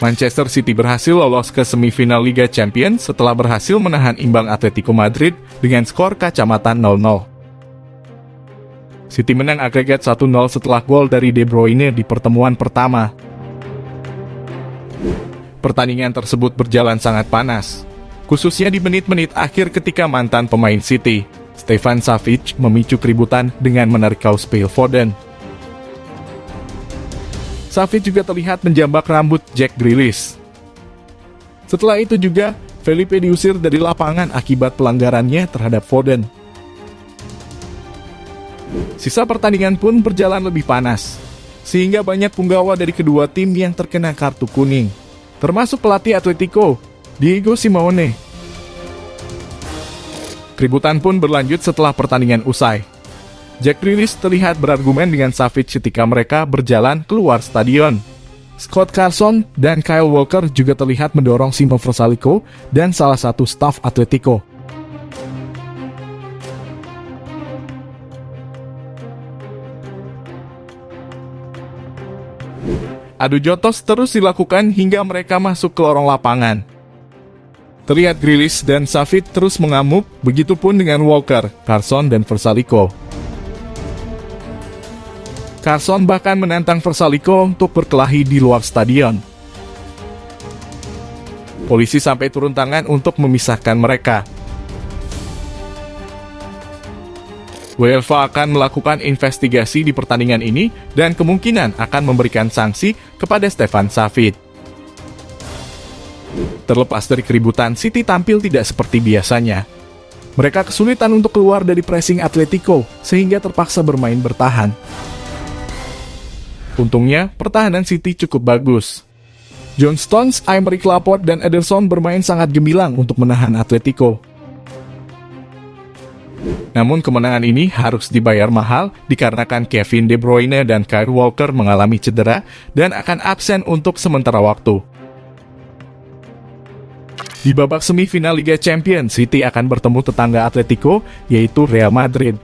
Manchester City berhasil lolos ke semifinal Liga Champions setelah berhasil menahan imbang Atletico Madrid dengan skor kacamata 0-0. City menang agregat 1-0 setelah gol dari De Bruyne di pertemuan pertama. Pertandingan tersebut berjalan sangat panas, khususnya di menit-menit akhir ketika mantan pemain City, Stefan Savic memicu keributan dengan menarik kaos Phil Foden. Savic juga terlihat menjambak rambut Jack Grealish. Setelah itu juga, Felipe diusir dari lapangan akibat pelanggarannya terhadap Foden. Sisa pertandingan pun berjalan lebih panas, sehingga banyak punggawa dari kedua tim yang terkena kartu kuning, termasuk pelatih Atletico, Diego Simeone. Keributan pun berlanjut setelah pertandingan usai. Jack Grealish terlihat berargumen dengan Savic ketika mereka berjalan keluar stadion. Scott Carson dan Kyle Walker juga terlihat mendorong Simo Versalico dan salah satu staf Atletico. Adu jotos terus dilakukan hingga mereka masuk ke lorong lapangan. Terlihat Grealish dan Savic terus mengamuk, begitupun dengan Walker, Carson, dan Versalico. Carson bahkan menantang Versalico untuk berkelahi di luar stadion. Polisi sampai turun tangan untuk memisahkan mereka. UEFA akan melakukan investigasi di pertandingan ini dan kemungkinan akan memberikan sanksi kepada Stefan Savic. Terlepas dari keributan, City tampil tidak seperti biasanya. Mereka kesulitan untuk keluar dari pressing Atletico sehingga terpaksa bermain bertahan. Untungnya, pertahanan City cukup bagus. John Stones, Aymeric Laporte, dan Ederson bermain sangat gemilang untuk menahan Atletico. Namun kemenangan ini harus dibayar mahal dikarenakan Kevin De Bruyne dan Kyle Walker mengalami cedera dan akan absen untuk sementara waktu. Di babak semifinal Liga Champions, City akan bertemu tetangga Atletico, yaitu Real Madrid.